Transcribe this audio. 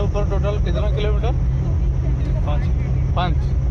ऊपर टोटल कितना किलोमीटर? पाँच। पाँच।